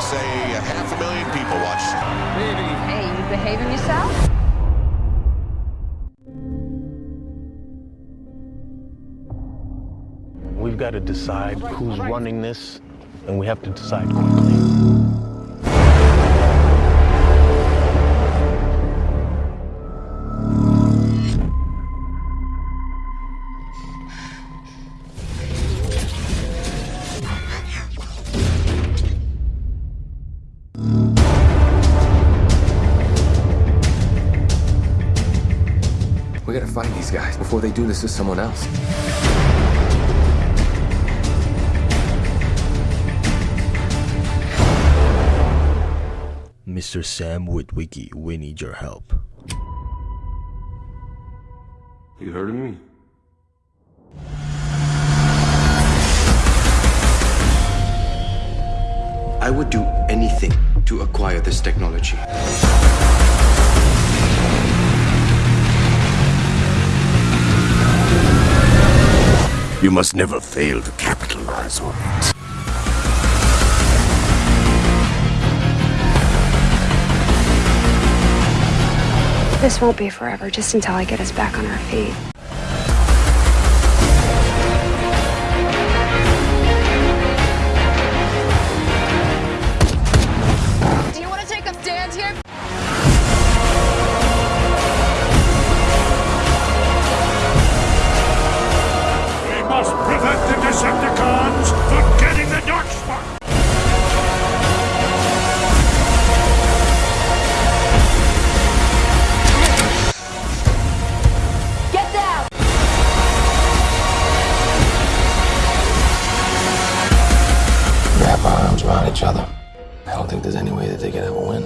They say a half a million people watch. Hey, you behaving yourself? We've got to decide who's running this, and we have to decide quickly. We gotta find these guys before they do this to someone else. Mr. Sam Witwicky, we need your help. You heard of me? I would do anything to acquire this technology. You must never fail to capitalize on it. This won't be forever, just until I get us back on our feet. Decepticons from getting the Darkspark! Get down! Wrap our arms around each other. I don't think there's any way that they can ever win.